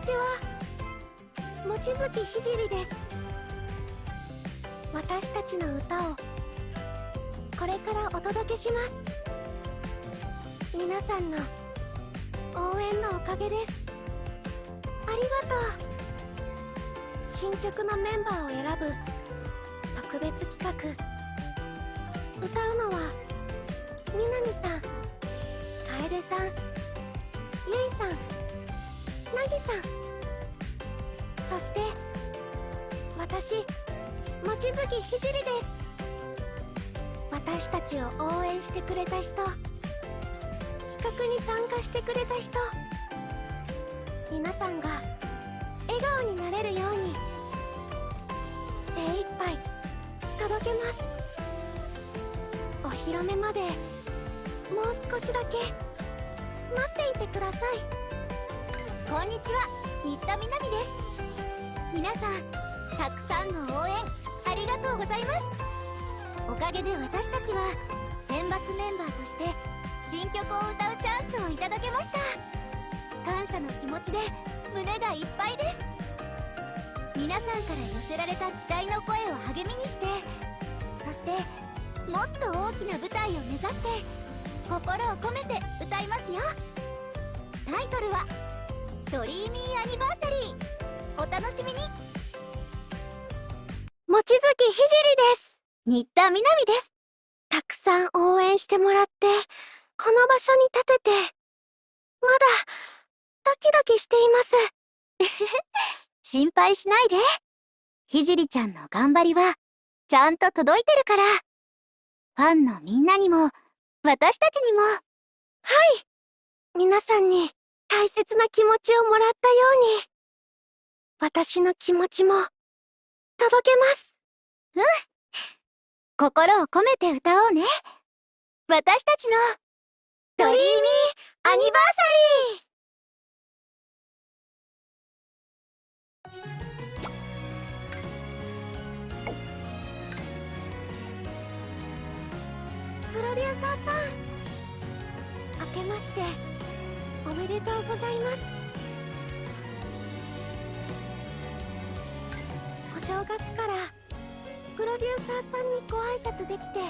ちは。望月ひじりです。私たちの歌をこれからお届けします。皆さんの応援のおかげです。ありがとう。新曲のメンバーを選ぶ特別企画。歌うのはみなみさん楓さんゆいさん。なぎさん。そして私望月ひじりです。私たちを応援してくれた人。企画に参加してくれた人。皆さんが笑顔になれるように精一杯届けます。お披露目までもう少しだけ待っていてください。こんにちは。新田みなみです。皆さんたくさんの応援ありがとうございます。おかげで私たちは選抜メンバーとして新曲を歌うチャンスをいただけました。感謝の気持ちで胸がいっぱいです。皆さんから寄せられた期待の声を励みにしてそしてもっと大きな舞台を目指して心を込めて歌いますよ。タイトルは「ドリーミーアニバーサリー」お楽しみに。望月ひじりです。新田みなみです。たくさん応援してもらってこの場所に立ててまだドキドキしています。心配しないで。ひじりちゃんの頑張りはちゃんと届いてるから。ファンのみんなにも私たちにも。はい。皆さんに大切な気持ちをもらったように。私の気持ちも届けます。うん。心を込めて歌おうね。私たちのドリーミーアニバーサリー。プロデューサーさん。明けましておめでとうございます。お正月からプロデューサーさんにご挨拶できて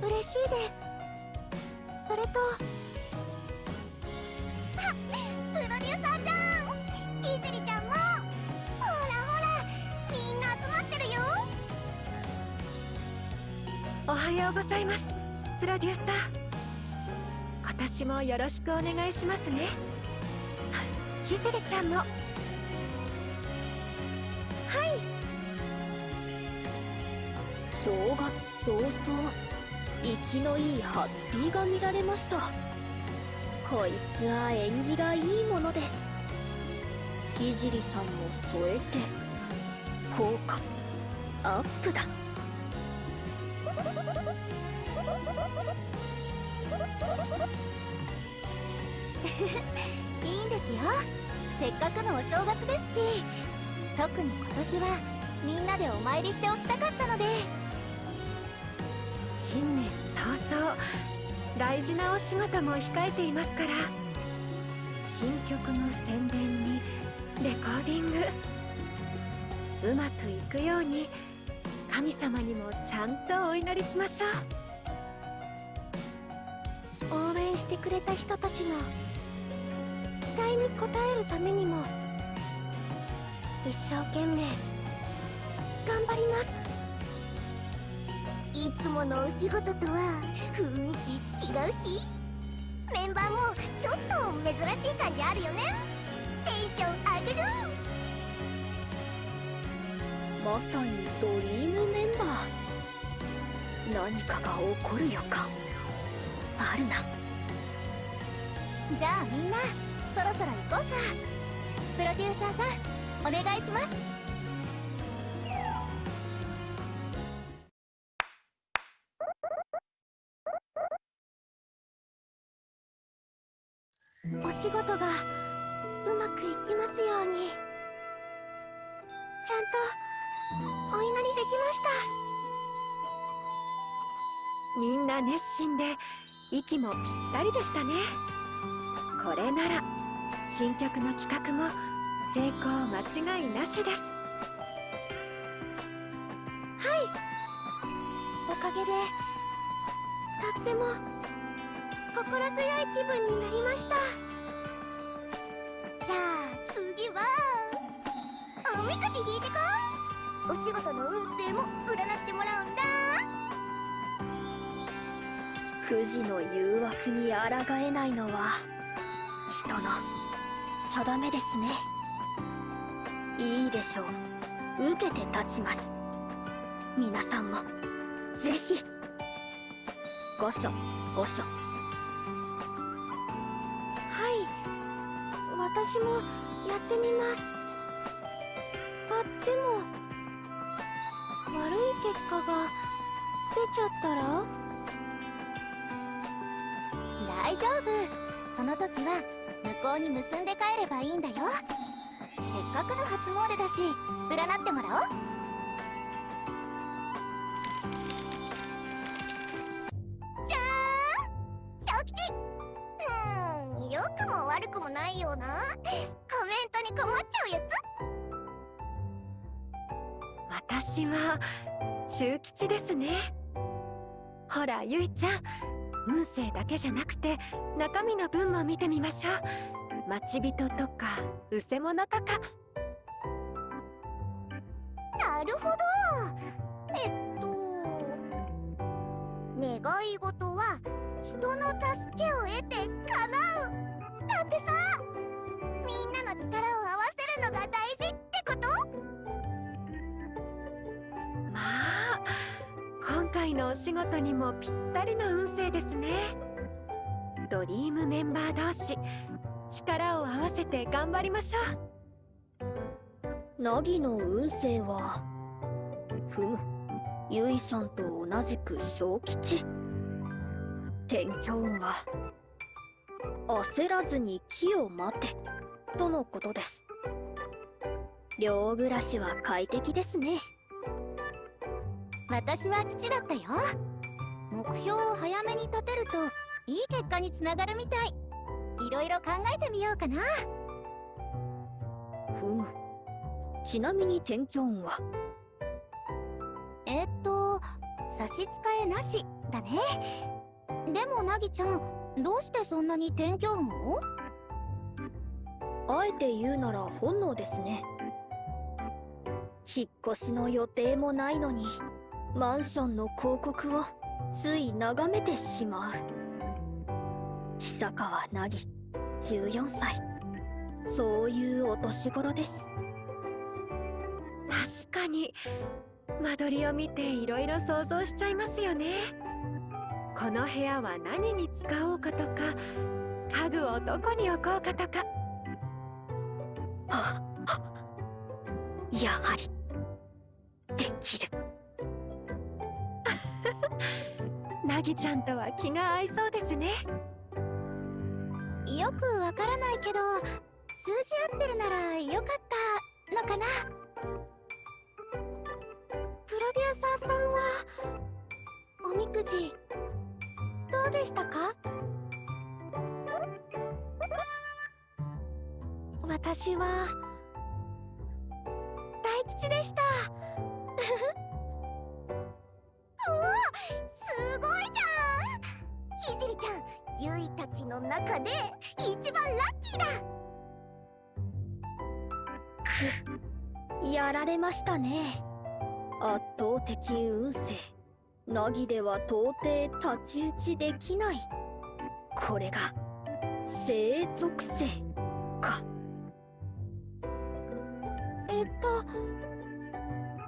嬉しいです。それとあプロデューサーちゃんひじりちゃんもほらほらみんな集まってるよ。おはようございますプロデューサー。今年もよろしくお願いしますね。ひじりちゃんも。はい。正月早々生きのいい初ピーが見られました。こいつは縁起がいいものです。ひじりさんも添えて効果アップだ。いいんですよ。せっかくのお正月ですし特に今年はみんなでお参りしておきたかったので。新年早々大事なお仕事も控えていますから。新曲の宣伝にレコーディング。うまくいくように神様にもちゃんとお祈りしましょう。応援してくれた人たちの期待に応えるためにも一生懸命頑張ります。いつものお仕事とは雰囲気違うしメンバーもちょっと珍しい感じあるよね。テンション上がる。まさにドリームメンバー。何かが起こる予感。あるな。じゃあみんなそろそろ行こうか。プロデューサーさんお願いします。お仕事がうまくいきますように。ちゃんとお祈りできました。みんな熱心で息もぴったりでしたね。これなら。新曲の企画も成功間違いなしです。おかげでとっても心強い気分になりました。じゃあ次は。おみくじ引いてこお仕事の運勢も占ってもらうんだ。くじの誘惑に抗えないのは定めですね。いいでしょう。受けて立ちます。皆さんも。ぜひ。ごしょごしょはい。私もやってみます。あでも悪い結果が出ちゃったら？大丈夫。その時は向こうに結んで帰ればいいんだよ。せっかくの初詣だし占ってもらおう。じゃーん小吉。うん良くも悪くもないような。コメントに困っちゃうやつ。私は中吉ですね。ほらゆいちゃん。運勢だけじゃなくて中身の分も見てみましょう。待ち人とかうせ者とか。なるほど。えっと願い事は人の助けを得て叶う。だってさみんなの力を合わせるのが大事。今回のお仕事にもぴったりの運勢ですね。ドリームメンバー同士力を合わせて頑張りましょう。ナギの運勢はふむゆいさんと同じく小吉。天気運は焦らずに木を待てとのことです。寮暮らしは快適ですね。私は吉だったよ。目標を早めに立てるといい結果につながるみたい。いろいろ考えてみようかな。ふむ。ちなみに天気運は？えっと差し支えなしだね。でもなぎちゃんどうしてそんなに天気運を？あえて言うなら本能ですね。引っ越しの予定もないのにマンションの広告をつい眺めてしまう。久川凪14歳。そういうお年頃です。確かに間取りを見ていろいろ想像しちゃいますよね。この部屋は何に使おうかとか家具をどこに置こうかとか。やはりできる なぎちゃんとは気が合いそうですね。よくわからないけど数字合ってるならよかったのかな。プロデューサーさんはおみくじどうでしたか？私は大吉でした。ましたね。圧倒的運勢。凪では到底太刀打ちできない。これが生属性。か。えっと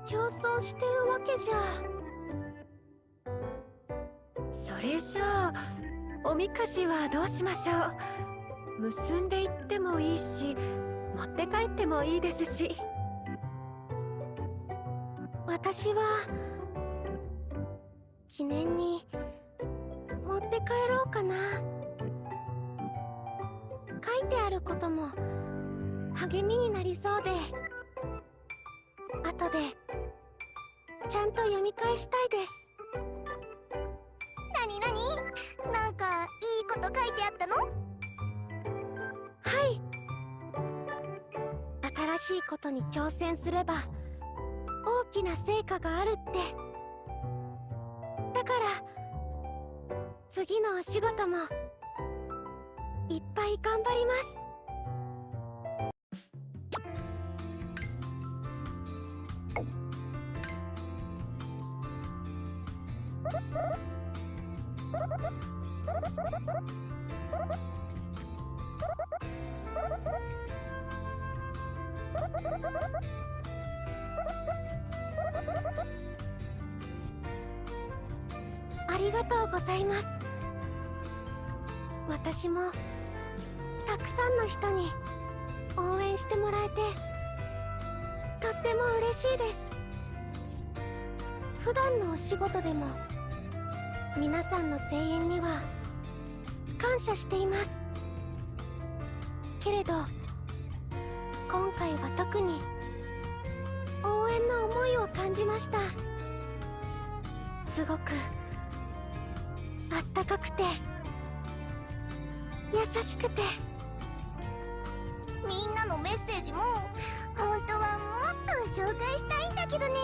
競争してるわけじゃ。それじゃあおみくじはどうしましょう。結んでいってもいいし持って帰ってもいいですし私は記念に持って帰ろうかな。書いてあることも励みになりそうで。後でちゃんと読み返したいです。なになになんかいいこと書いてあったの？はい。しいことに挑戦すれば大きな成果があるって。だから次のお仕事もいっぱい頑張ります。りがとうございます。私もたくさんの人に応援してもらえてとっても嬉しいです。普段のお仕事でも皆さんの声援には感謝しています。けれど今回は特に応援の思いを感じました。すごくあったかくて。優しくて。みんなのメッセージも本当はもっと紹介したいんだけどね。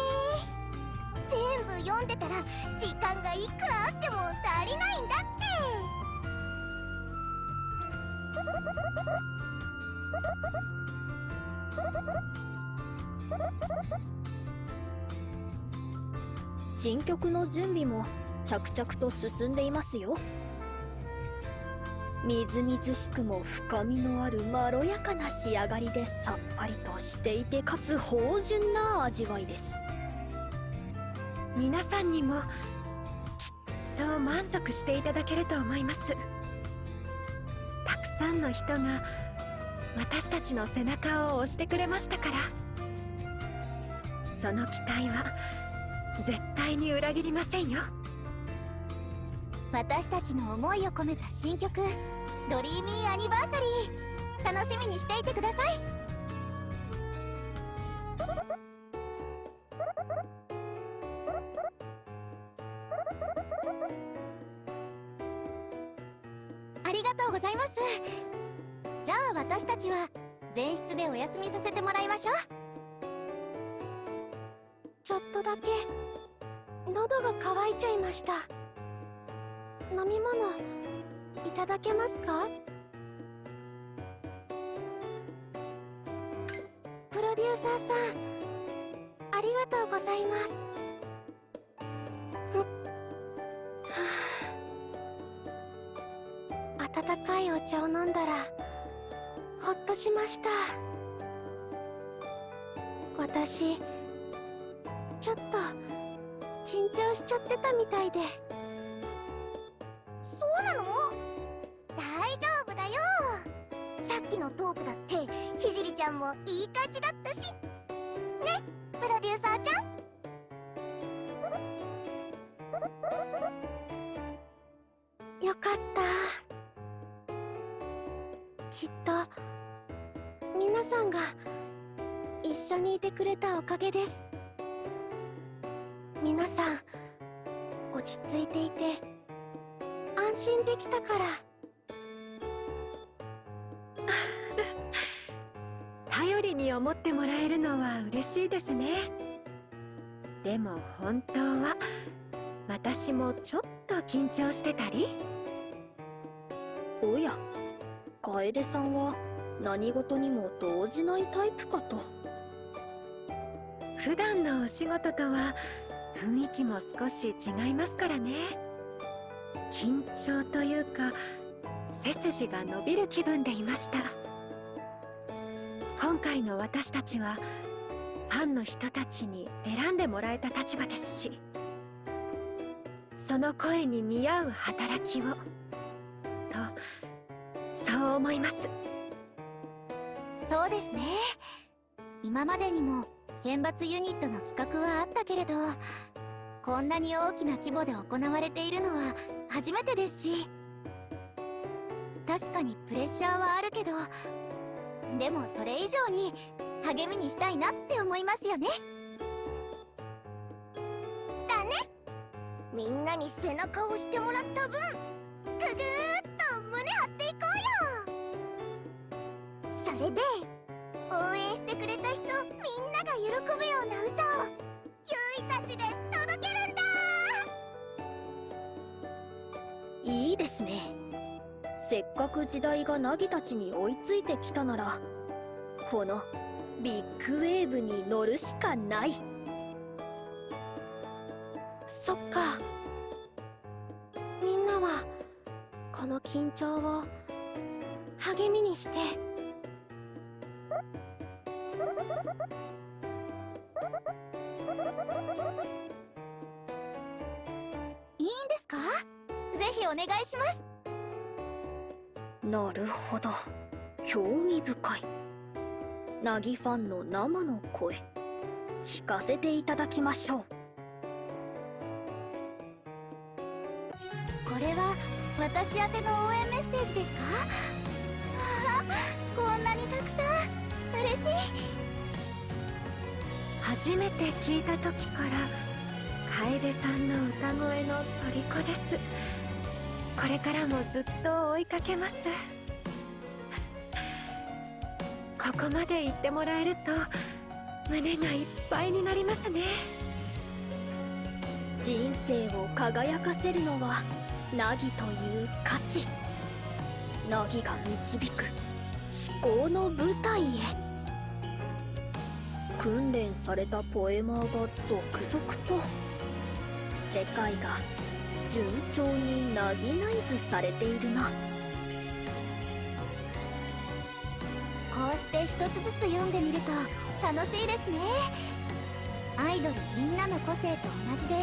全部読んでたら時間がいくらあっても足りないんだって。新曲の準備も着々と進んでいますよ。みずみずしくも深みのあるまろやかな仕上がりでさっぱりとしていてかつ芳醇な味わいです。皆さんにもきっと満足していただけると思います。たくさんの人が私たちの背中を押してくれましたから。その期待は絶対に裏切りませんよ。私たちの思いを込めた新曲「ドリーミーアニバーサリー」楽しみにしていてください。ありがとうございます。じゃあ私たちは前室でお休みさせてもらいましょう。ちょっとだけ喉が渇いちゃいました。飲み物いただけますか？プロデューサーさんありがとうございます。はあ。温かいお茶を飲んだらほっとしました。私ちょっと緊張しちゃってたみたいで。ゃんもいい感じだったし。ねプロデューサーちゃん。よかった。きっと皆さんが一緒にいてくれたおかげです。皆さん落ち着いていて安心できたから。りに思ってもらえるのは嬉しいですね。でも本当は私もちょっと緊張してたり。おや楓さんは何事にも動じないタイプかと。普段のお仕事とは雰囲気も少し違いますからね。緊張というか背筋が伸びる気分でいました今回の私たちはファンの人たちに選んでもらえた立場ですしその声に見合う働きをとそう思います。そうですね。今までにも選抜ユニットの企画はあったけれどこんなに大きな規模で行われているのは初めてですし確かにプレッシャーはあるけどでもそれ以上に励みにしたいなって思いますよね。だね。みんなに背中を押してもらった分ぐぐーっと胸張っていこうよ。それで応援してくれた人みんなが喜ぶような歌をゆいたちで届けるんだ。いいですね。せっかく時代がナギたちに追いついてきたならこのビッグウェーブに乗るしかない。そっか。みんなはこの緊張を励みにして。いいんですか？ぜひお願いします。なるほど。興味深い。ナギファンの生の声。聞かせていただきましょう。これは私宛ての応援メッセージですか？わ あこんなにたくさん。嬉しい。初めて聞いた時から楓さんの歌声の虜です。これからもずっと追いかけます。ここまで言ってもらえると胸がいっぱいになりますね。人生を輝かせるのはナギという価値。ナギが導く思考の舞台へ。訓練されたポエマーが続々と世界が順調にナギナイズされているな。こうして一つずつ読んでみると楽しいですね。アイドルみんなの個性と同じで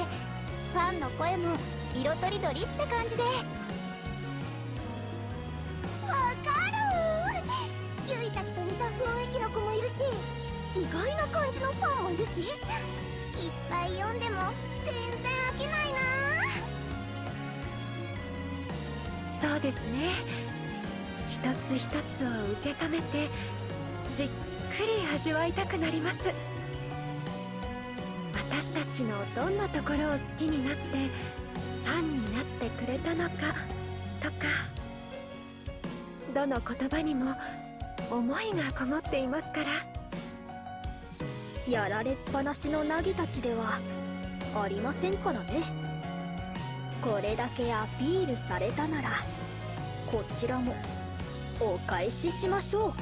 ファンの声も色とりどりって感じで。わかるゆいたちと似た雰囲気の子もいるし意外な感じのファンもいるしいっぱい読んでも全然飽きないなそうですね。一つ一つを受け止めてじっくり味わいたくなります。私たちのどんなところを好きになってファンになってくれたのかとかどの言葉にも思いがこもっていますから。やられっぱなしのナギたちではありませんからね。これだけアピールされたならこちらもお返ししましょう。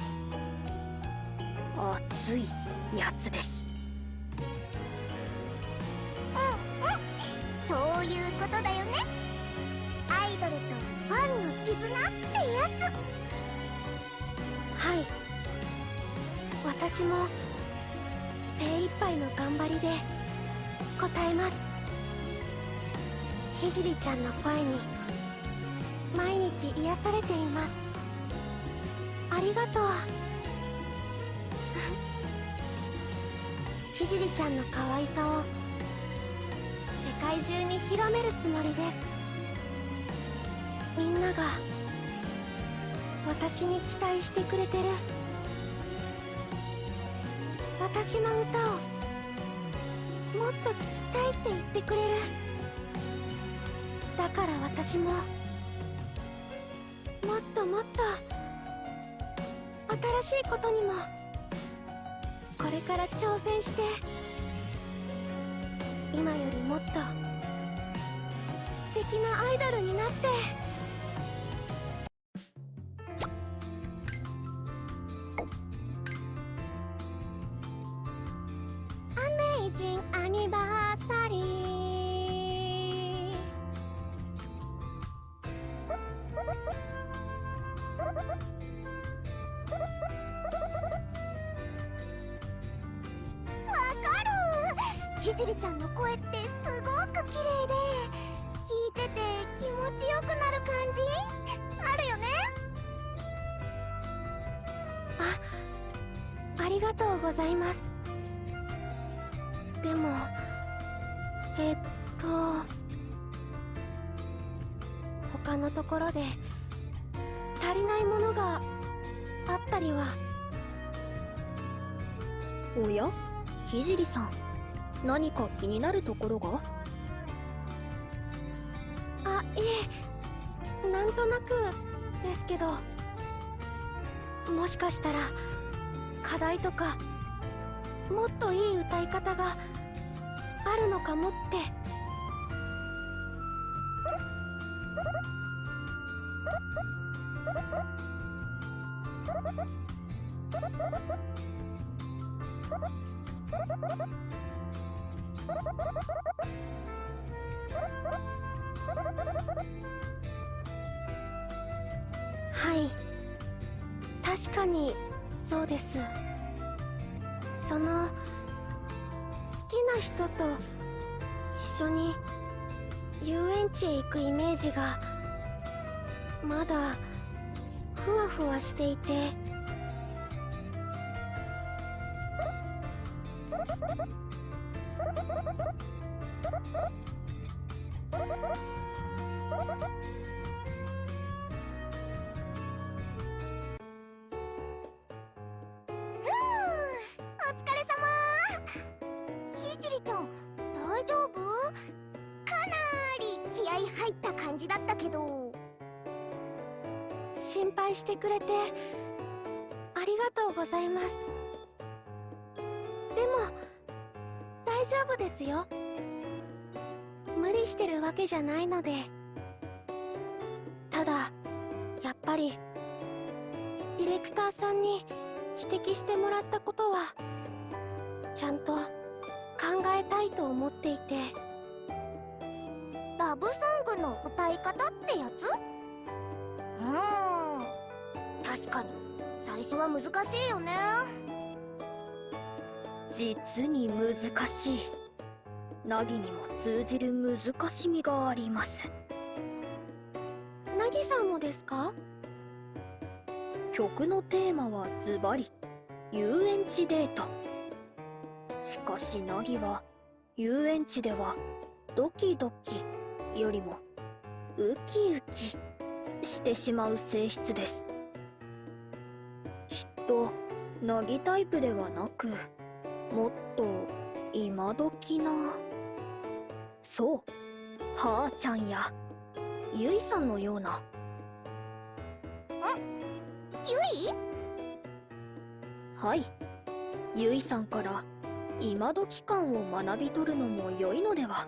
熱いやつです。そういうことだよね。アイドルとファンの絆ってやはい。私も精一杯の頑張りで応えますひじりちゃんの声に毎日癒されています。ありがとう。ひじりちゃんの可愛さを世界中に広めるつもりです。みんなが私に期待してくれてる。私の歌をもっと聴きたいって言ってくれる。だから私も。もっともっと新しいことにもこれから挑戦して今よりもっと素敵なアイドルになって。ひじりちゃんの声ってすごく綺麗で聞いてて気持ちよくなる感じ？あるよね？ありがとうございます。でもえっと他のところで足りないものがあったりは？おや？ひじりさん何か気になるところが？あいえ。なんとなくですけど。もしかしたら課題とかもっといい歌い方があるのかもって。くれてありがとうございます。でも大丈夫ですよ。無理してるわけじゃないので。ただやっぱりディレクターさんに指摘してもらったことはちゃんと考えたいと思っていて。ラブソングの歌い方ってやつ？かに。最初は難しいよね。実に難しい。ナギにも通じる難しみがあります。ナギさんもですか？曲のテーマはズバリ遊園地デート。しかしナギは遊園地ではドキドキよりもウキウキしてしまう性質ですとナギタイプではなくもっと今時な。そうはーちゃんや。ゆいさんのような。ゆい？はい。ゆいさんから今時感を学び取るのも良いのでは。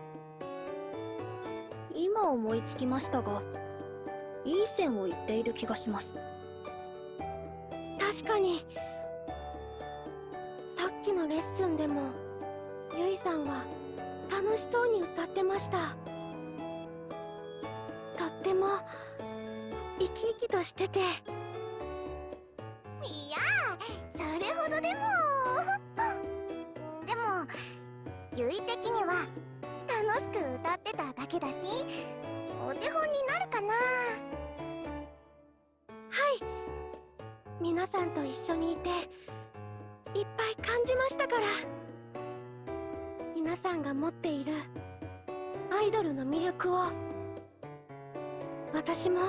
今思いつきましたが、いい線を言っている気がします。確かに。さっきのレッスンでもゆいさんは楽しそうに歌ってました。とっても生き生きとしてて。いやそれほどでも。でもゆい的には楽しく歌ってただけだしお手本になるかな。はい。皆さんと一緒にいていっぱい感じましたから。皆さんが持っているアイドルの魅力を私ももっ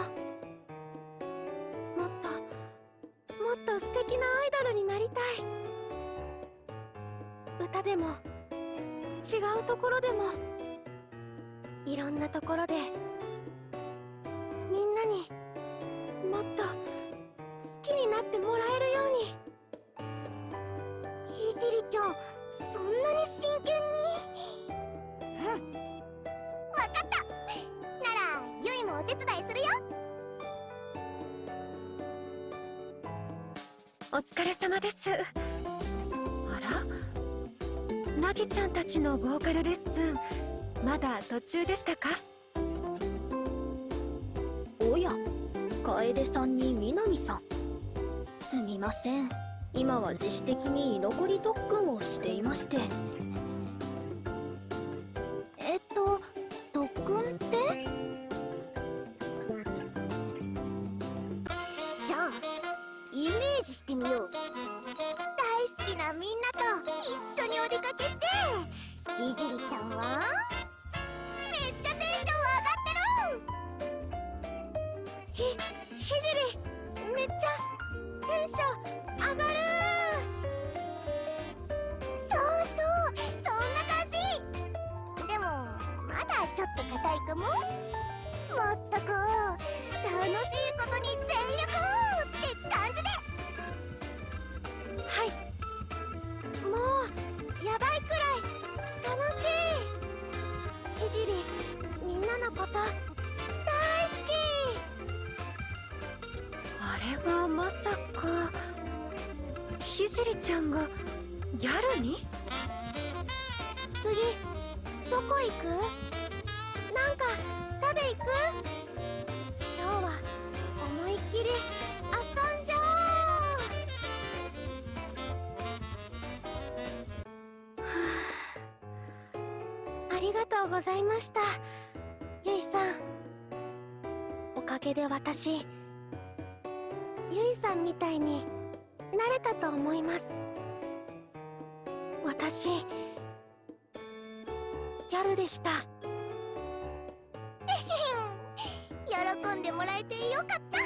ともっと素敵なアイドルになりたい。歌でも違うところでもいろんなところでみんなに疲れ様ですあら？ナギちゃんたちのボーカルレッスンまだ途中でしたか？おや、楓さんに南さん。すみません。今は自主的に居残り特訓をしていまして。りがとうございました。ゆいさん。おかげで私ゆいさんみたいになれたと思います。私ギャルでした。喜んでもらえてよかった。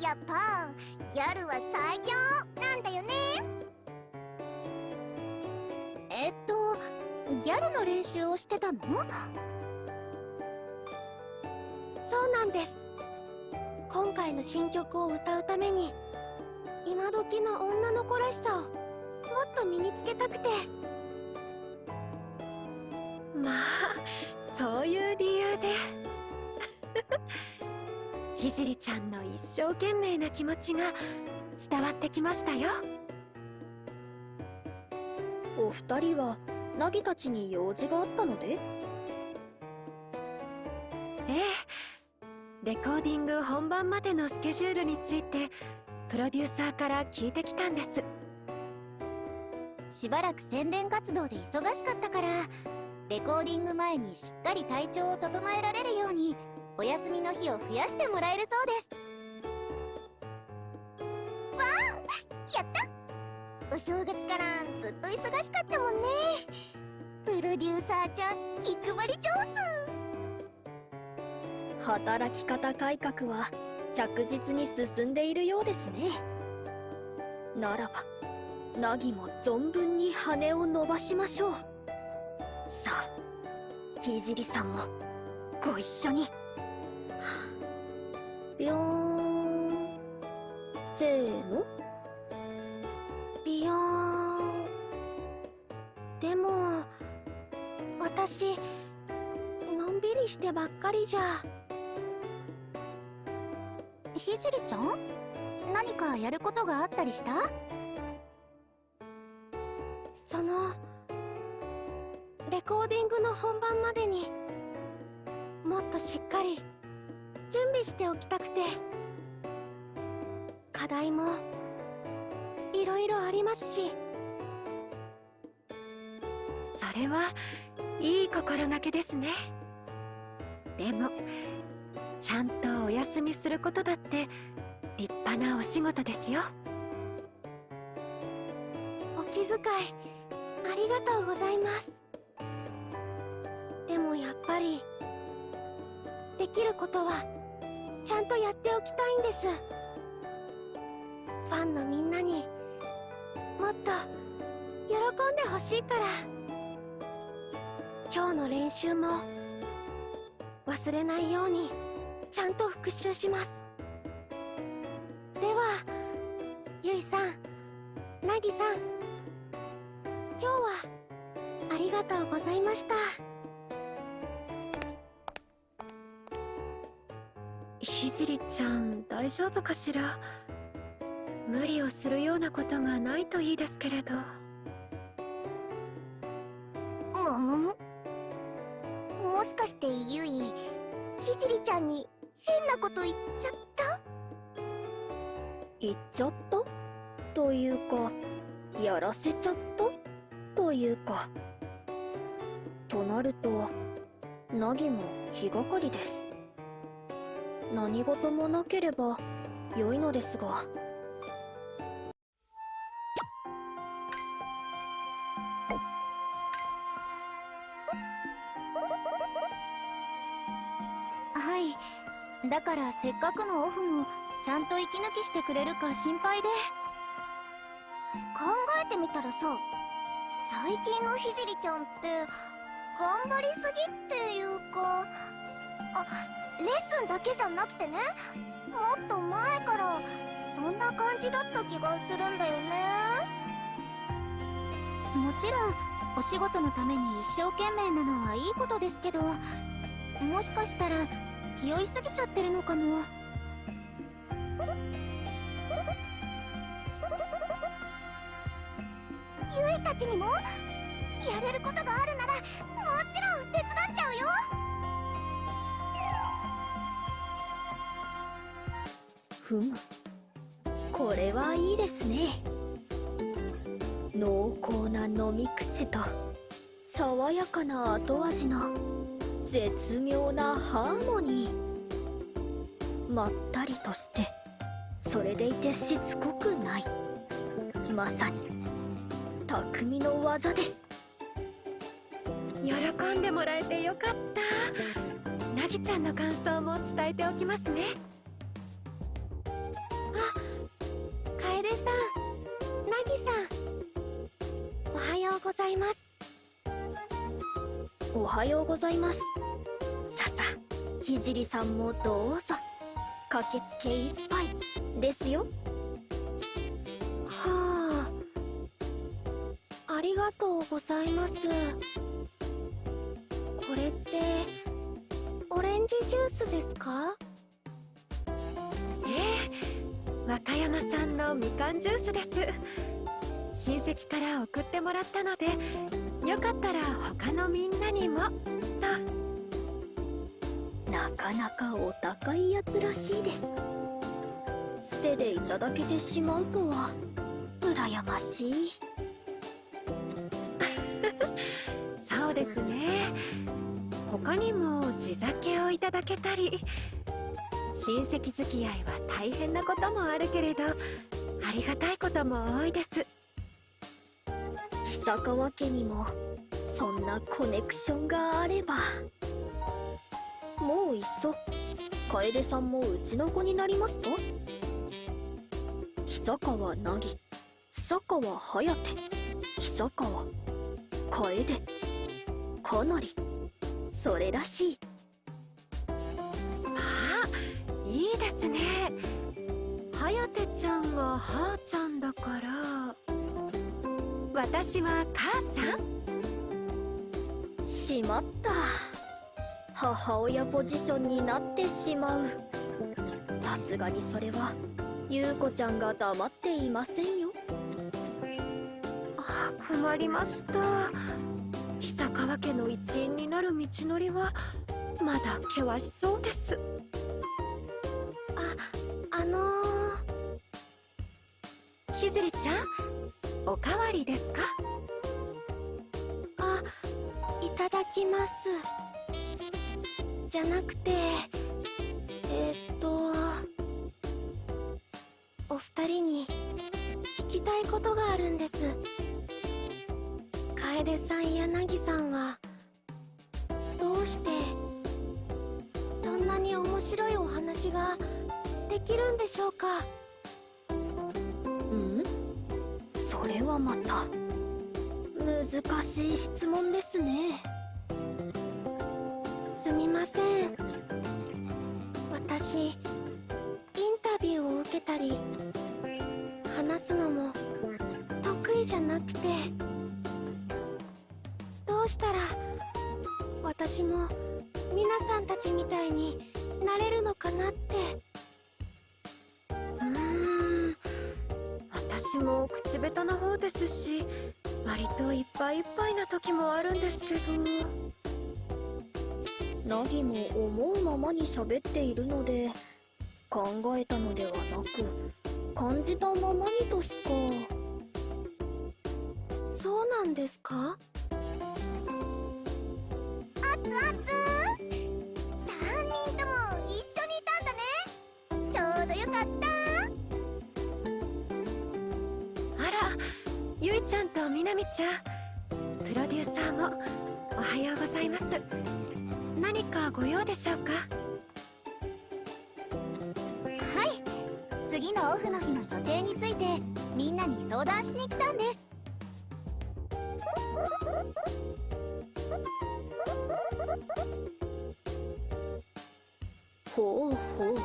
やっぱギャルは最強なんだよね。ギャルの練習をしてたの？そうなんです。今回の新曲を歌うために今時の女の子らしさをもっと身につけたくて。まあそういう理由で。ひじりちゃんの一生懸命な気持ちが伝わってきましたよ。お二人はナギたちに用事があったので？ええ。レコーディング本番までのスケジュールについてプロデューサーから聞いてきたんです。しばらく宣伝活動で忙しかったからレコーディング前にしっかり体調を整えられるようにお休みの日を増やしてもらえるそうです。わあ！やった！お正月からずっと忙しかったもんね。プロデューサーちゃん気配り上働き方改革は着実に進んでいるようですね。ならばナギも存分に羽を伸ばしましょう。さあひじりさんもご一緒に。ビヨーンせーのビヨーン。でも私のんびりしてばっかりじゃ。ひじりちゃん？何かやることがあったりした？そのレコーディングの本番までにもっとしっかり準備しておきたくて。課題もいろいろありますし。それはいい心がけですね。でもちゃんとお休みすることだって立派なお仕事ですよ。お気遣いありがとうございます。でもやっぱりできることはちゃんとやっておきたいんです。ファンのみんなにもっと喜んでほしいから。今日の練習も忘れないようにちゃんと復習します。ではゆいさんなぎさん今日はありがとうございました。ひじりちゃん大丈夫かしら？無理をするようなことがないといいですけれど。ももももしかしてゆいひじりちゃんに変なこと言っちゃった？言っちゃった？というかやらせちゃった？というか。となるとナギも気がかりです。何事もなければ良いのですが。からせっかくのオフもちゃんと息抜きしてくれるか心配で。考えてみたらさ最近のひじりちゃんって頑張りすぎっていうかあレッスンだけじゃなくてねもっと前からそんな感じだった気がするんだよね。もちろんお仕事のために一生懸命なのはいいことですけどもしかしたら気負いすぎちゃってるのかも。ゆいたちにもやれることがあるならもちろん手伝っちゃうよ。ふむこれはいいですね。濃厚な飲み口と爽やかな後味の絶妙なハーモニー。まったりとしてそれでいてしつこくない。まさに匠の技です。喜んでもらえてよかった。なぎちゃんの感想も伝えておきますね。あ楓さんなぎさん。おはようございます。おはようございます。ささ聖さんもどうぞ。駆けつけ一杯ですよ。はあありがとうございます。これってオレンジジュースですか？ええ和歌山産のみかんジュースです。親戚から送ってもらったのでよかったら他のみんなにも。と。なかなかお高いやつらしいです。捨てでいただけてしまうとは羨ましい。そうですね。他にも地酒をいただけたり親戚付き合いは大変なこともあるけれどありがたいことも多いです。久川家にもそんなコネクションがあれば。もういっそ楓さんもうちの子になりますと？久川凪久川颯久川楓かなりそれらしい。あいいですね。はやてちゃんははーちゃんだから。私は母ちゃん？しまった。母親ポジションになってしまう。さすがにそれは優子ちゃんが黙っていませんよ。あ困りました。久川家の一員になる道のりはまだ険しそうです。あのー、ひじりちゃん？おかわりですか？あいただきます。じゃなくてえー、っとお二人に聞きたいことがあるんです。楓さんや凪さんはどうしてそんなに面白いお話ができるんでしょうか？はまた。難しい質問ですね。すみません。私インタビューを受けたり話すのも得意じゃなくて。どうしたら私も皆さんたちみたいになれるのかなって。も口下手な方ですし割といっぱいいっぱいな時もあるんですけど。ナギも思うままに喋っているので考えたのではなく感じたままにとしか。そうなんですか？ちゃんとみなみちゃんプロデューサーもおはようございます。何かご用でしょうか？はい。次のオフの日の予定についてみんなに相談しに来たんです。ほうほう。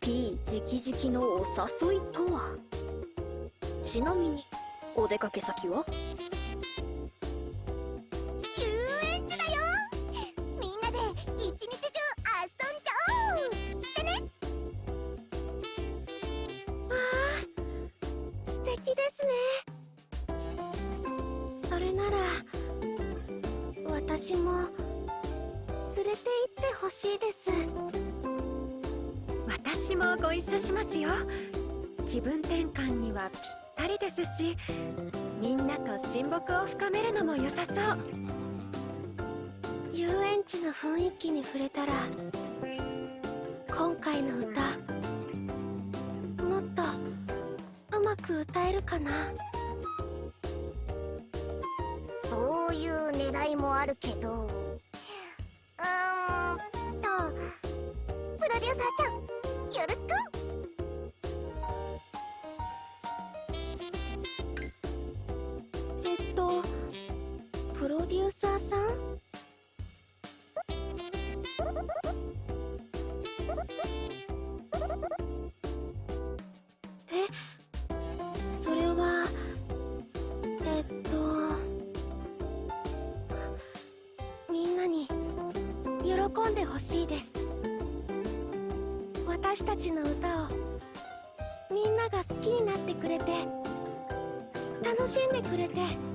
P 直々のお誘いとは？ちなみにお出かけ先は？喜んでほしいです。私たちの歌をみんなが好きになってくれて楽しんでくれて。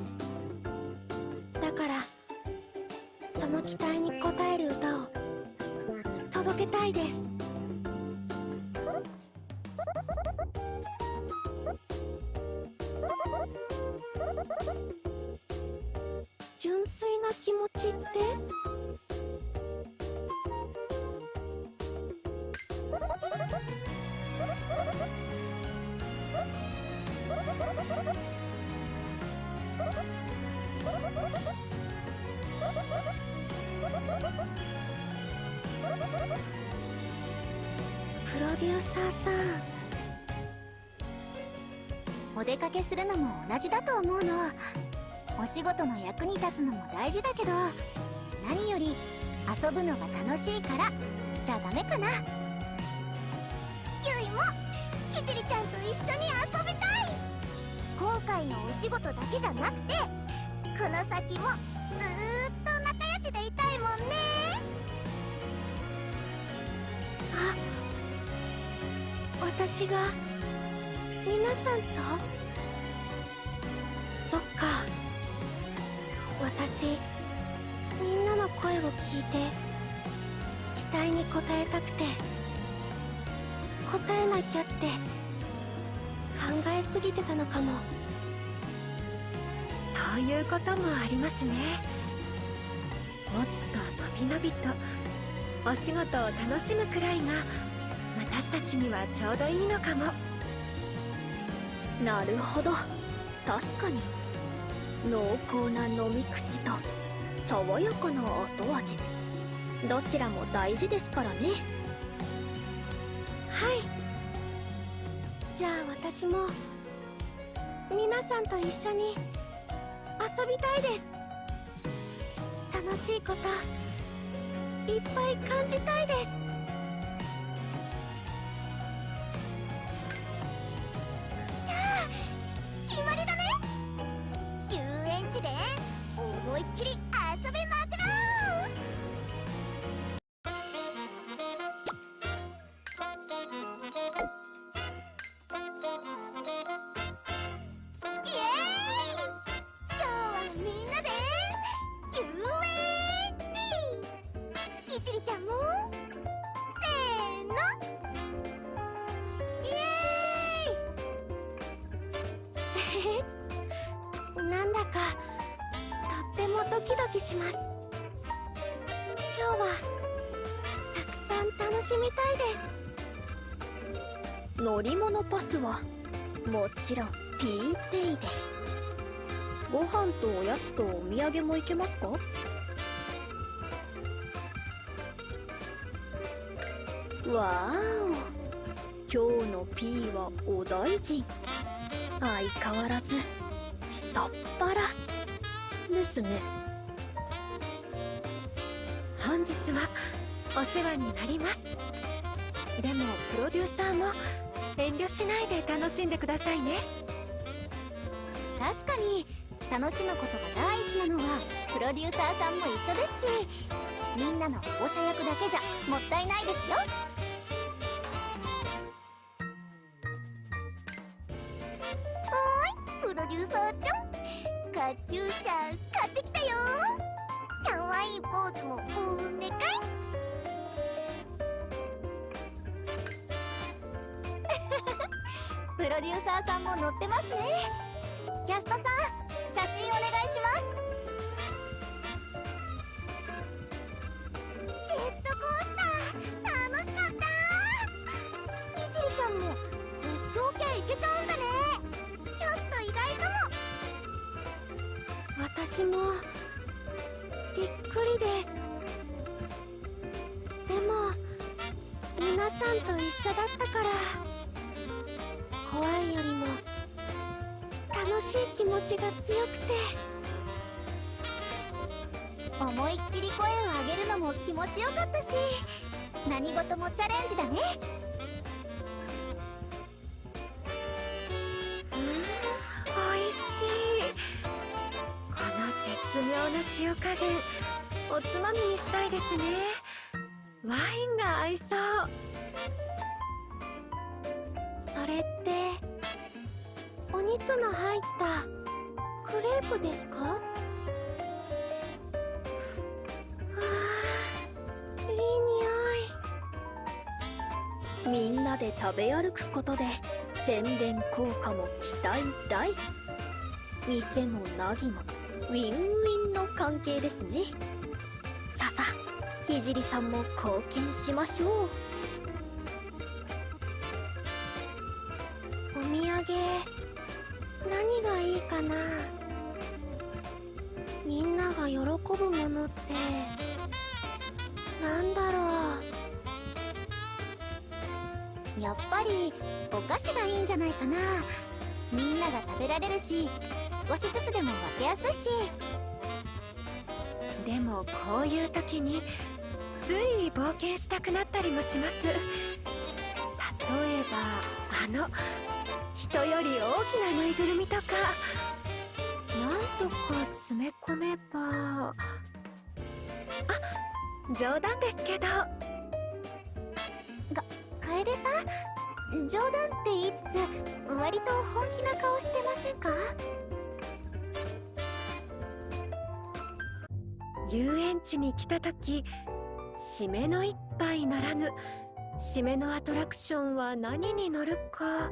お出かけするのも同じだと思うの。お仕事の役に立つのも大事だけど何より遊ぶのが楽しいからじゃダメかな。ゆいもひじりちゃんと一緒に遊びたい。今回のお仕事だけじゃなくてこの先もずーっと仲良しでいたいもんね。あ私が皆さんと？期待に応えたくて応えなきゃって考えすぎてたのかも。そういうこともありますね。もっとのびのびとお仕事を楽しむくらいが私たちにはちょうどいいのかも。なるほど。確かに濃厚な飲み口と爽やかな後味。どちらも大事ですからね。はい。じゃあ私も皆さんと一緒に遊びたいです。楽しいこといっぱい感じたいです。ちろん P ペイで。ご飯とおやつとお土産もいけますか？わーお。今日の P はお大臣相変わらず下っ腹。ですね。本日はお世話になります。でもプロデューサーも遠慮しないで楽しんでくださいね。確かに楽しむことが第一なのはプロデューサーさんも一緒ですしみんなの保護者役だけじゃもったいないですよ。はーいプロデューサーちゃん。カチューシャ買ってきたよ。かわいいポーズもお願い。プロデューサーさんも乗ってますね。キャストさん写真お願いします。ジェットコースター楽しかった。ひじりちゃんも絶叫系いけちゃうんだね。ちょっと意外かも。私もびっくりです。でも皆さんと一緒だったから。気持ちが強くて。思いっきり声を上げるのも気持ちよかったし何事もチャレンジだね。うん美味しい。この絶妙な塩加減おつまみにしたいですね。ワインが合いそう。肉の入ったクレープですか？はあいい匂い。みんなで食べ歩くことで宣伝効果も期待大。店もナギもウィンウィンの関係ですね。ささひじりさんも貢献しましょう。お土産何がいいかな。みんなが喜ぶものってなんだろう。やっぱりお菓子がいいんじゃないかな。みんなが食べられるし少しずつでも分けやすいし。でもこういう時につい冒険したくなったりもします。例えばあの人より大きなぬいぐるみとか。なんとか詰め込めば。あ冗談ですけど。が楓さん？冗談って言いつつ割と本気な顔してませんか？遊園地に来た時締めの一杯ならぬ締めのアトラクションは何に乗るか。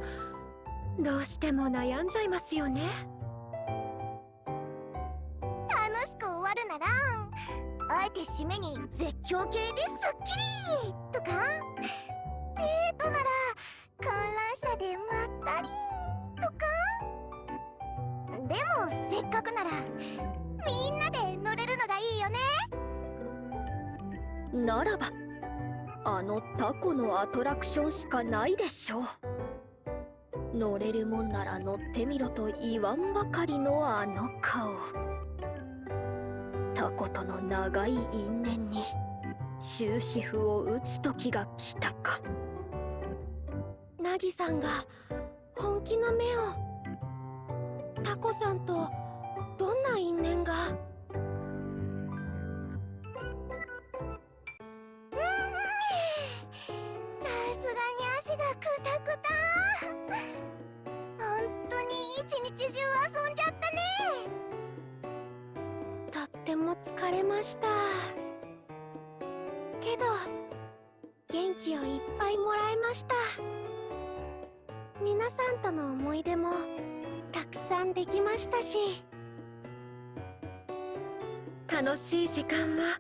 どうしても悩んじゃいますよね。楽しく終わるならあえて締めに絶叫系ですっきりとか。デートなら観覧車でまったりとか。でもせっかくならみんなで乗れるのがいいよね。ならばあのタコのアトラクションしかないでしょう乗れるもんなら乗ってみろと言わんばかりのあの顔。タコとの長い因縁に終止符を打つ時が来たか。ナギさんが本気の目をタコさんとどんな因縁が？さすがに汗がくたくた。当に一日中遊んじゃったね。とっても疲れました。けど元気をいっぱいもらいました。皆さんとの思い出もたくさんできましたし。楽しい時間は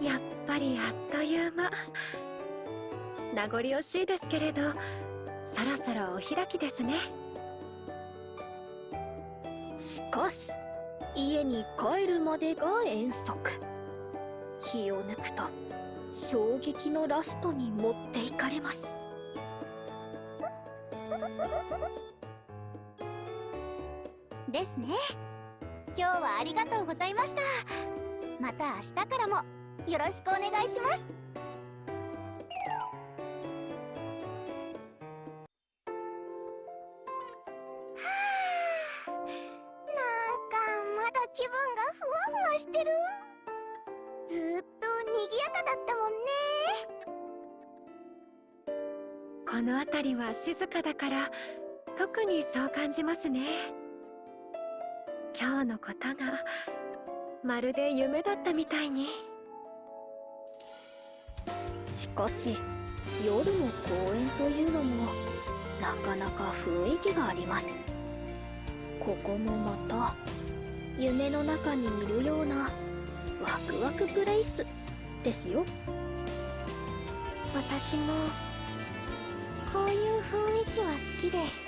やっぱりあっという間。名残惜しいですけれどそろそろお開きですね。しかし家に帰るまでが遠足。気を抜くと衝撃のラストに持っていかれます。ですね。今日はありがとうございました。また明日からもよろしくお願いします。静かだから特にそう感じますね。今日のことがまるで夢だったみたいに。しかし夜の公園というのもなかなか雰囲気があります。ここもまた夢の中にいるようなワクワクプレイスですよ。私もこういう雰囲気は好きです。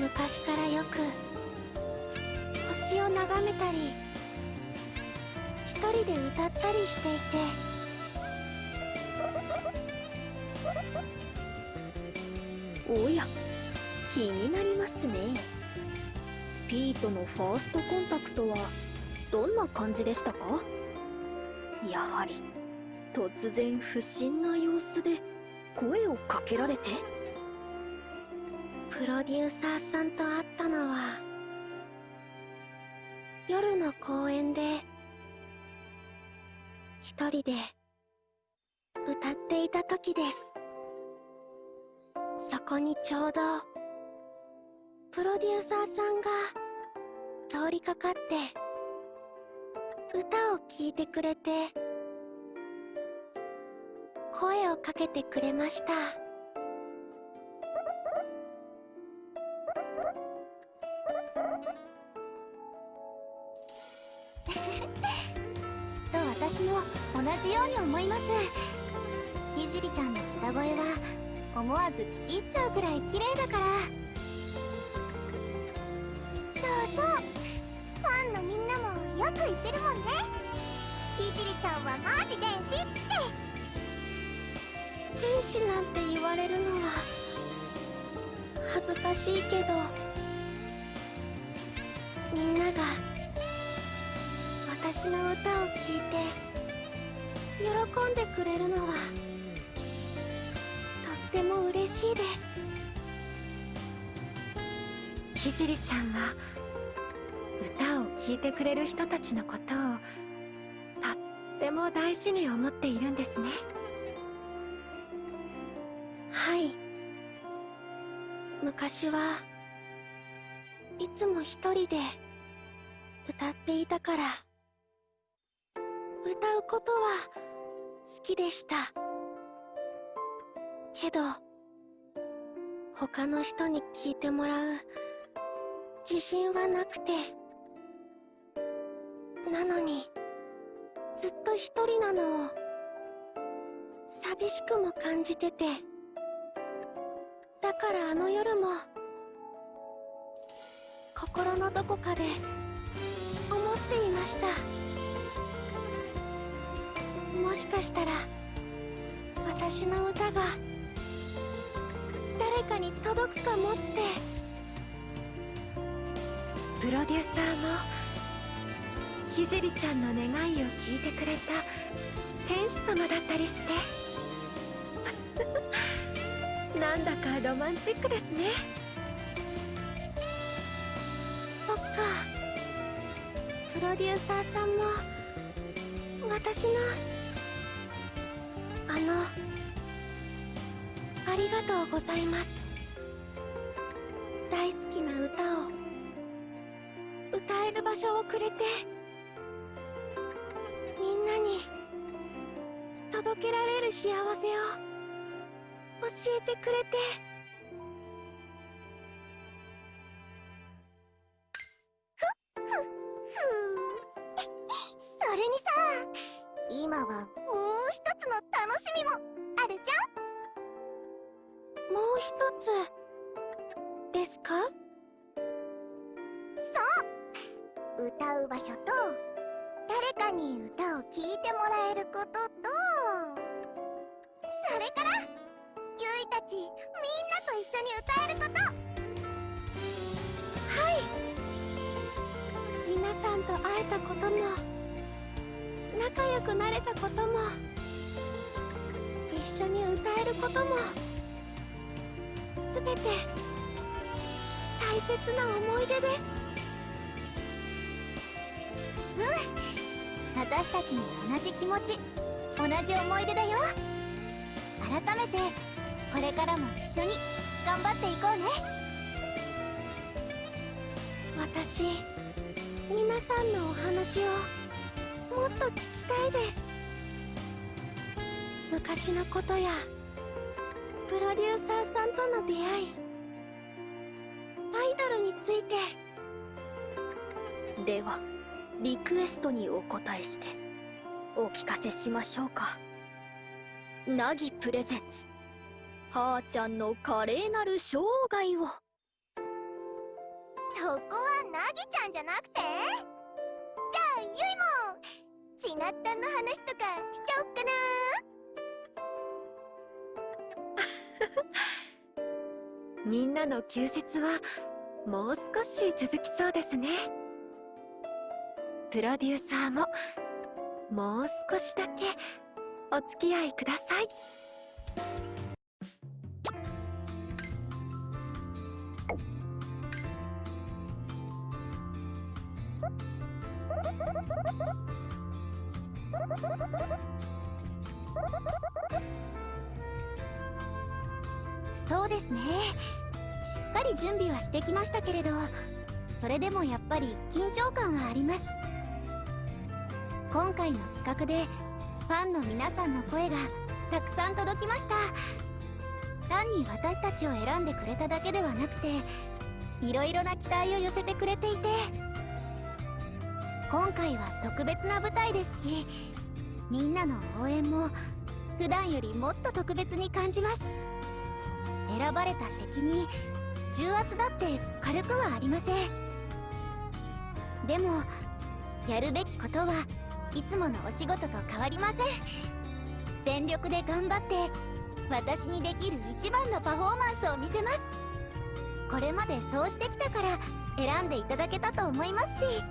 昔からよく星を眺めたり一人で歌ったりしていて。おや気になりますね。ピートのファーストコンタクトはどんな感じでしたか？やはり突然不審な様子で。声をかけられて？プロデューサーさんと会ったのは夜の公園で一人で歌っていた時です。そこにちょうどプロデューサーさんが通りかかって歌を聴いてくれて声をかけてくれました。きっと私も同じように思います。ひじりちゃんの歌声は思わず聞き入っちゃうくらい綺麗だから。そうそう。ファンのみんなもよく言ってるもんね。ひじりちゃんはマジ天使って。天使なんて言われるのは恥ずかしいけどみんなが私の歌を聴いて喜んでくれるのはとっても嬉しいですひじりちゃんは歌を聴いてくれる人たちのことをとっても大事に思っているんですね。昔はいつも一人で歌っていたから。歌うことは好きでした。けど他の人に聞いてもらう自信はなくて。なのにずっと一人なのを寂しくも感じてて。だからあの夜も心のどこかで思っていました。もしかしたら私の歌が誰かに届くかもって。プロデューサーもひじりちゃんの願いを聞いてくれた天使様だったりして。なんだかロマンチックですね。そっか。プロデューサーさんも私のあのありがとうございます。大好きな歌を歌える場所をくれてみんなに届けられる幸せを。教えてくれて。切な思い出です。うん。私たちも同じ気持ち。同じ思い出だよ。改めてこれからも一緒に頑張っていこうね。私皆さんのお話をもっと聞きたいです。昔のことやプロデューサーさんとの出会い。ドルについて。ではリクエストにお答えしてお聞かせしましょうか。ナギプレゼンツ。はーちゃんの華麗なる生涯を。そこはナギちゃんじゃなくて？じゃあゆいもちなったんの話とかしちゃおっかな。みんなの休日はもう少し続きそうですね。プロデューサーももう少しだけお付き合いください。り準備はしてきましたけれどそれでもやっぱり緊張感はあります。今回の企画でファンの皆さんの声がたくさん届きました。単に私たちを選んでくれただけではなくていろいろな期待を寄せてくれていて今回は特別な舞台ですしみんなの応援も普段よりもっと特別に感じます。選ばれた責任重圧だって軽くはありません。でもやるべきことはいつものお仕事と変わりません。全力で頑張って私にできる一番のパフォーマンスを見せます。これまでそうしてきたから選んでいただけたと思いますし。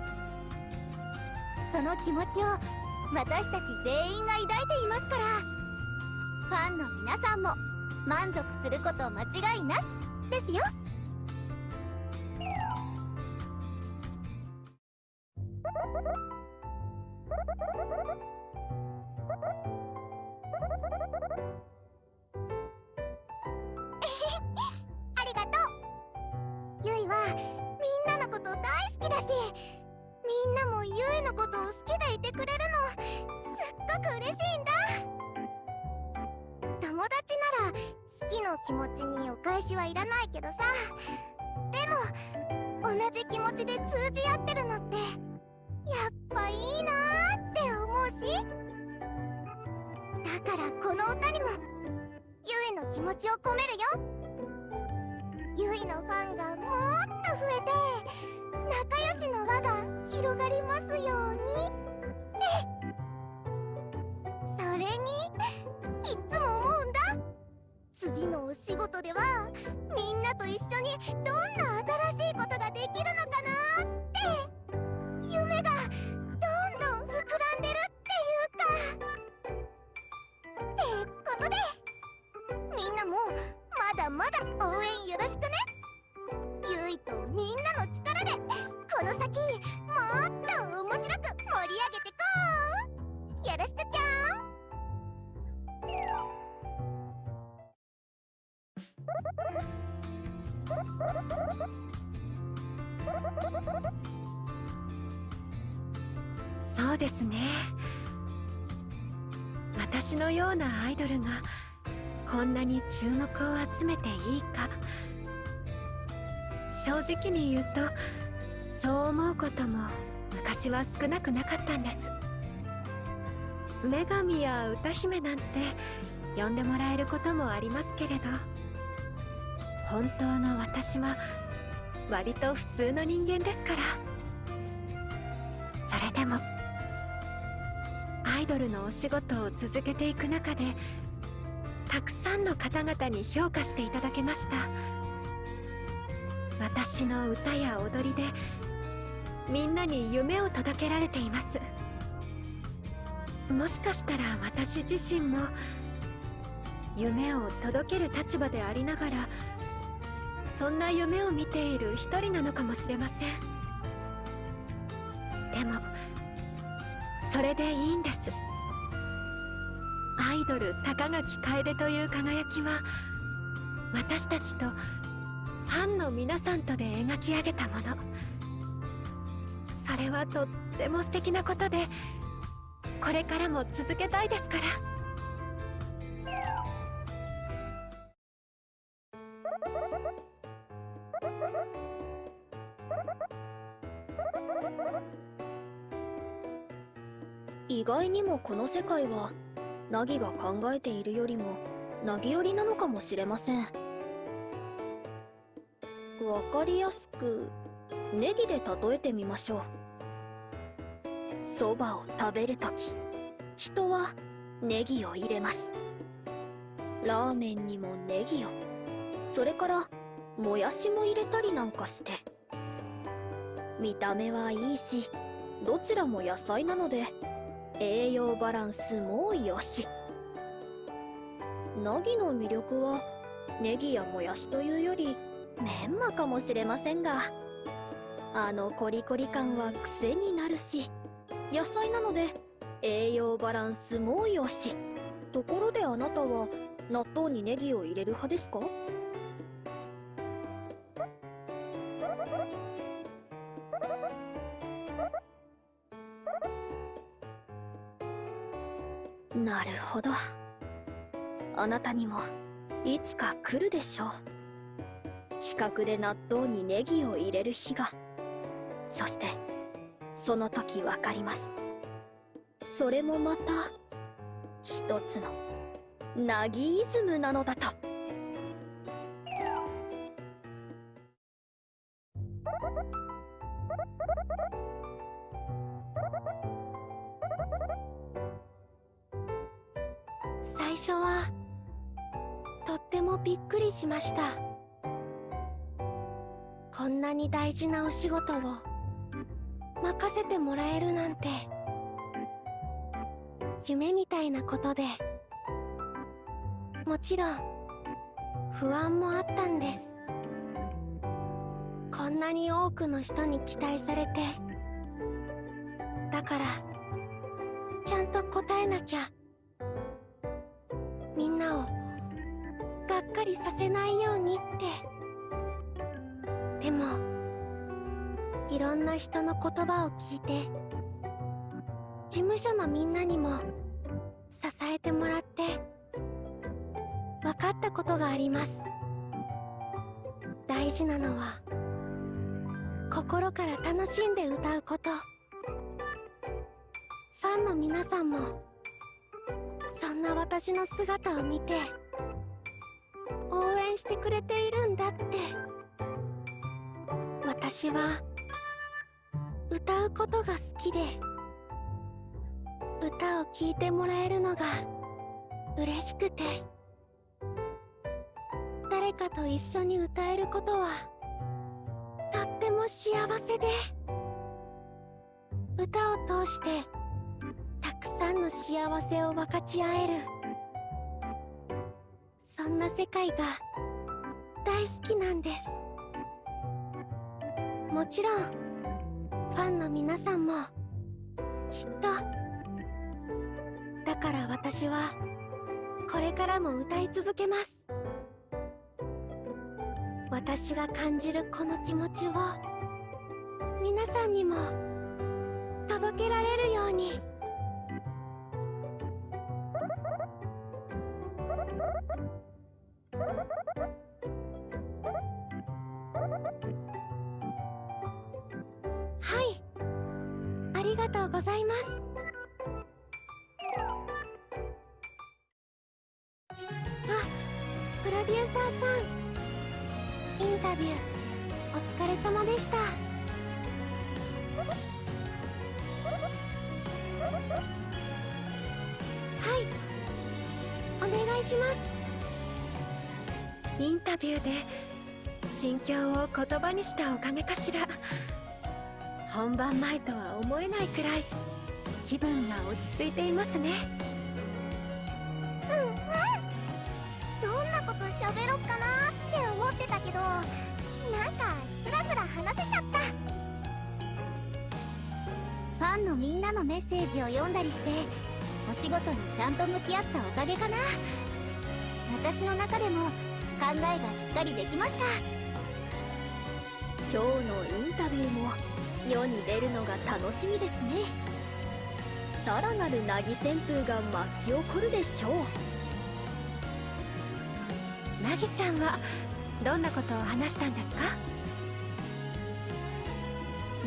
その気持ちを私たち全員が抱いていますから。ファンの皆さんも満足すること間違いなしですよ。ちを込めるよ。ゆいのファンがもっと増えて仲良しの輪が広がりますように。っ てそれにいっつも思うんだ。次のお仕事ではみんなと一緒にどんな新しいことができるのかなって。まだ応援よろしくねゆいとみんなの力でこの先もっと面白く盛り上げてこう。よろしくちゃんそうですね。私のようなアイドルがこんなに注目を集めていいか。正直に言うとそう思うことも昔は少なくなかったんです。女神や歌姫なんて呼んでもらえることもありますけれど本当の私は割と普通の人間ですから。それでもアイドルのお仕事を続けていく中でたくさんの方々に評価していただけました。私の歌や踊りでみんなに夢を届けられています。もしかしたら私自身も夢を届ける立場でありながらそんな夢を見ている一人なのかもしれません。でもそれでいいんです。アイドル高垣楓という輝きは私たちとファンの皆さんとで描き上げたもの。それはとっても素敵なことでこれからも続けたいですから。意外にもこの世界はナギが考えているよりもナギ寄りなのかもしれません。わかりやすくネギで例えてみましょう。そばを食べるとき人はネギを入れます。ラーメンにもネギを。それからもやしも入れたりなんかして。見た目はいいしどちらも野菜なので栄養バランスもよし。ナギの魅力はネギやもやしというよりメンマかもしれませんがあのコリコリ感は癖になるし野菜なので栄養バランスもよし。ところであなたは納豆にネギを入れる派ですか？なるほど。あなたにもいつか来るでしょう。企画で納豆にネギを入れる日が。そしてその時わかります。それもまた一つのナギイズムなのだと。ました。こんなに大事なお仕事を任せてもらえるなんて夢みたいなことでもちろん不安もあったんです。こんなに多くの人に期待されてだからちゃんと答えなきゃ。みんなをがっかりさせないようにって。でもいろんな人の言葉を聞いて事務所のみんなにも支えてもらって分かったことがあります。大事なのは心から楽しんで歌うこと。ファンの皆さんもそんな私の姿を見て援してくれているんだって。私は歌うことが好きで歌を聴いてもらえるのが嬉しくて。誰かと一緒に歌えることはとっても幸せで。歌を通してたくさんの幸せを分かち合える。そんな世界が大好きなんです。もちろんファンの皆さんもきっと。だから私はこれからも歌い続けます。私が感じるこの気持ちを皆さんにも届けられるように。うございます。あプロデューサーさん。インタビューお疲れ様でした。はい。お願いします。インタビューで心境を言葉にしたおかげかしら。本番前とは思えないくらい気分が落ち着いていますね。うんうん。どんなこと喋ろっかなって思ってたけどなんかスラスラ話せちゃった。ファンのみんなのメッセージを読んだりしてお仕事にちゃんと向き合ったおかげかな。私の中でも考えがしっかりできました。今日のインタビューも世に出るのが楽しみですね。さらなる凪旋風が巻き起こるでしょう。なぎちゃんはどんなことを話したんですか？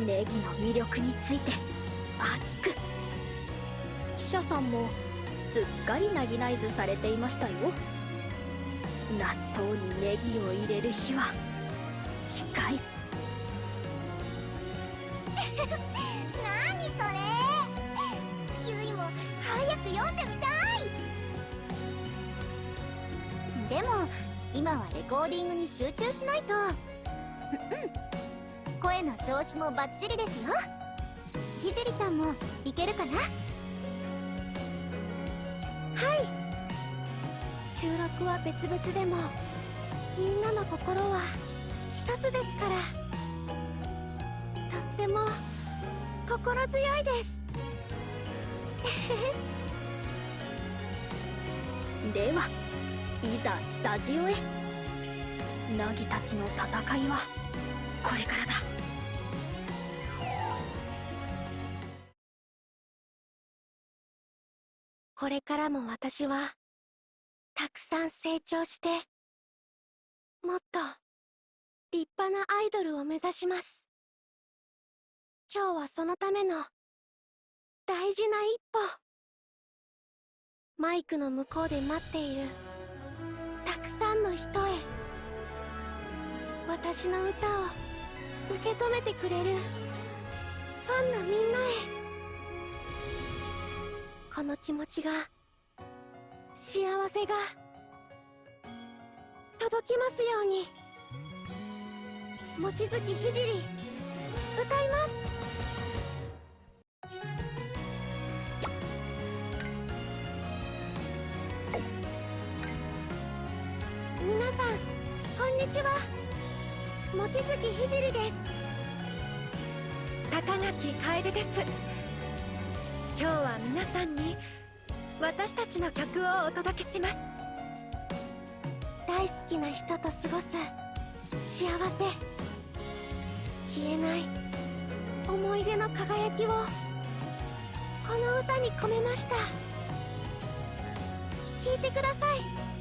ネギの魅力について熱く。記者さんもすっかりナギナイズされていましたよ。納豆にネギを入れる日は近い何それ？ゆいも早く読んでみたい。でも今はレコーディングに集中しないと。うん。声の調子もバッチリですよ。ひじりちゃんもいけるかな？はい。収録は別々でも。みんなの心は一つですから。ても心強いです。ではいざスタジオへ。ナギたちの戦いはこれからだ。これからも私はたくさん成長してもっと立派なアイドルを目指します。今日はそのための大事な一歩。マイクの向こうで待っているたくさんの人へ。私の歌を受け止めてくれるファンのみんなへ。この気持ちが幸せが届きますように。望月ひじり歌います。にちは。望月ひじりです。高垣楓です。今日は皆さんに私たちの曲をお届けします。大好きな人と過ごす幸せ消えない思い出の輝きをこの歌に込めました。聴いてください。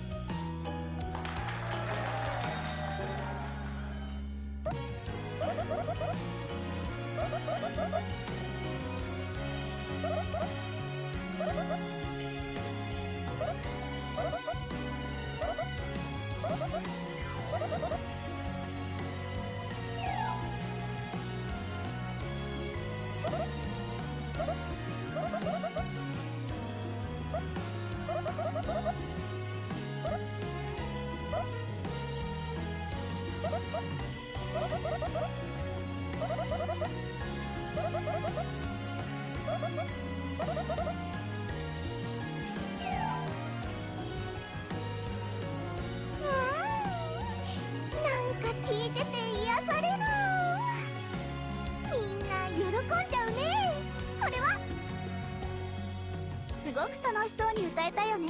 ごく楽しそうに歌えたよね。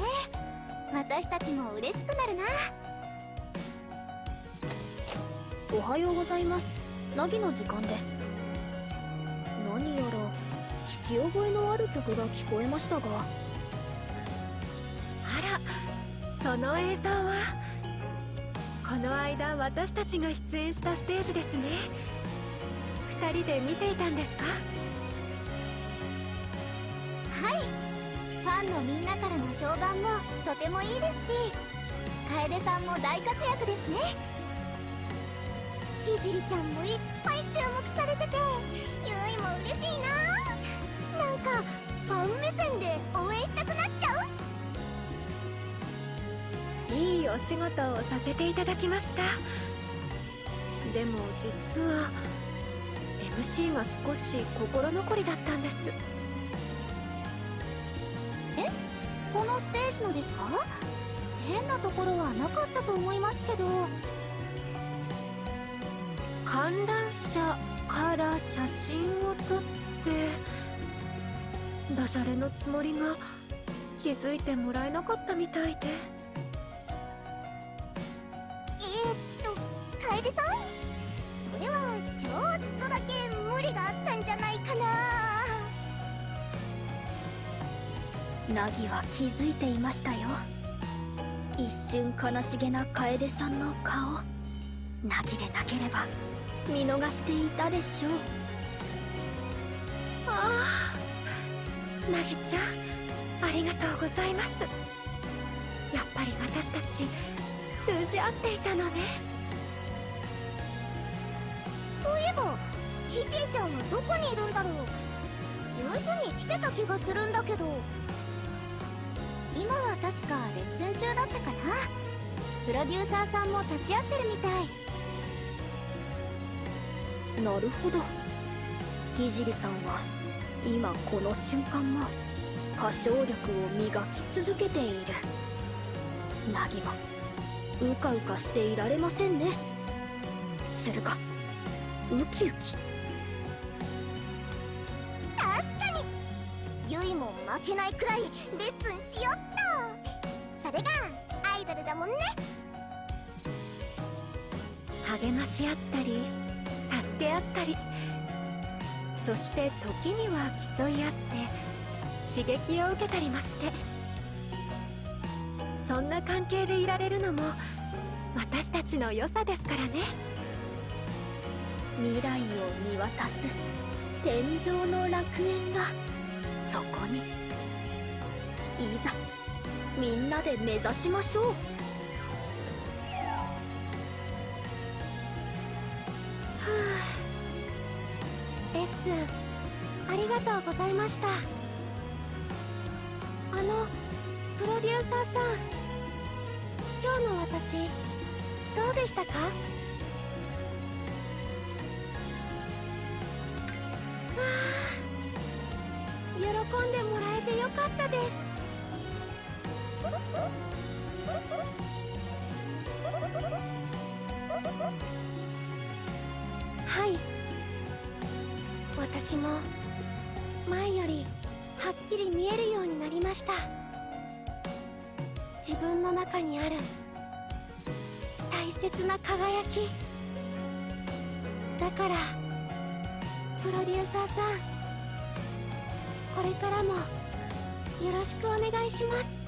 私たちも嬉しくなるな。おはようございます。ナギの時間です。何やら聞き覚えのある曲が聞こえましたが。あらその映像は？この間私たちが出演したステージですね。二人で見ていたんですか？ファンのみんなからの評判もとてもいいですし楓さんも大活躍ですね。ひじりちゃんもいっぱい注目されててゆいも嬉しいな。なんかファン目線で応援したくなっちゃう。いいお仕事をさせていただきました。でも実は MC が少し心残りだったんです。ステージのですか？変なところはなかったと思いますけど。観覧車から写真を撮ってダジャレのつもりが気づいてもらえなかったみたいで。えー、っと楓さん？それはちょっとだけ無理があったナギは気づいていましたよ。一瞬悲しげな楓さんの顔。ナギでなければ見逃していたでしょう。ああナギちゃんありがとうございます。やっぱり私たち通じ合っていたのね。そういえばひじいちゃんはどこにいるんだろう。事務所に来てた気がするんだけど。今は確かレッスン中だったかな。プロデューサーさんも立ち会ってるみたい。なるほど。聖さんは今この瞬間も歌唱力を磨き続けている。ナギもうかうかしていられませんね。するかウキウキ。負けないくらいレッスンしよっと。それがアイドルだもんね。励まし合ったり助け合ったり。そして時には競い合って刺激を受けたりもして。そんな関係でいられるのも私たちの良さですからね。未来を見渡す天井の楽園がそこにいざみんなで目指しましょう。はあレッスンありがとうございました。あのプロデューサーさん今日の私どうでしたか？あ喜んでもらえてよかったです。はい。私も前よりはっきり見えるようになりました。自分の中にある大切な輝き。だからプロデューサーさんこれからもよろしくお願いします。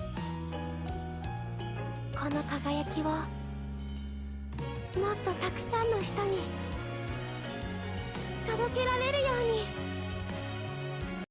この輝きをもっとたくさんの人に届けられるように。